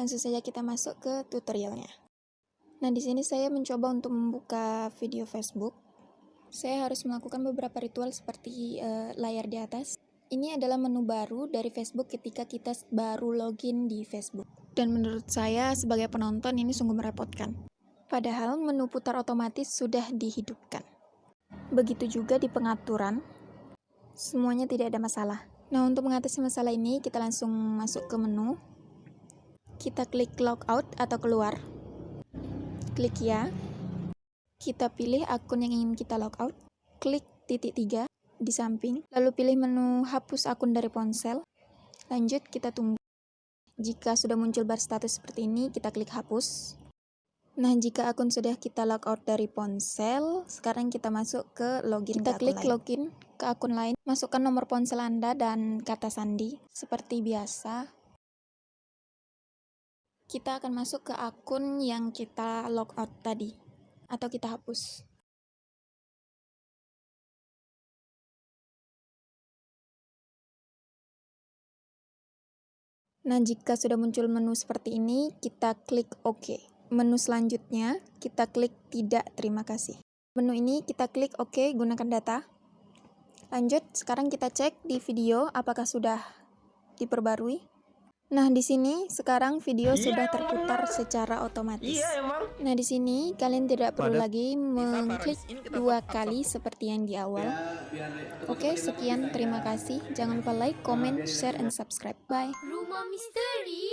Langsung saja kita masuk ke tutorialnya. Nah, di sini saya mencoba untuk membuka video Facebook. Saya harus melakukan beberapa ritual seperti uh, layar di atas. Ini adalah menu baru dari Facebook ketika kita baru login di Facebook. Dan menurut saya sebagai penonton ini sungguh merepotkan. Padahal menu putar otomatis sudah dihidupkan. Begitu juga di pengaturan, semuanya tidak ada masalah. Nah, untuk mengatasi masalah ini, kita langsung masuk ke menu. Kita klik logout atau keluar. Klik ya. Kita pilih akun yang ingin kita logout. Klik titik tiga di samping. Lalu pilih menu hapus akun dari ponsel. Lanjut, kita tunggu. Jika sudah muncul bar status seperti ini, kita klik hapus. Nah, jika akun sudah kita logout dari ponsel, sekarang kita masuk ke login. Kita klik lain. login ke akun lain, masukkan nomor ponsel Anda dan kata sandi seperti biasa. Kita akan masuk ke akun yang kita logout tadi atau kita hapus. Nah, jika sudah muncul menu seperti ini, kita klik OK. Menu selanjutnya, kita klik Tidak, terima kasih. Menu ini kita klik OK, gunakan data. Lanjut, sekarang kita cek di video apakah sudah diperbarui. Nah, di sini sekarang video yeah, sudah terputar emang. secara otomatis. Yeah, emang. Nah, di sini kalian tidak perlu Pada lagi mengklik dua kali seperti yang di awal. Oke, sekian terima kasih. Jangan lupa like, comment, share, and subscribe. Bye. Rumah misteri.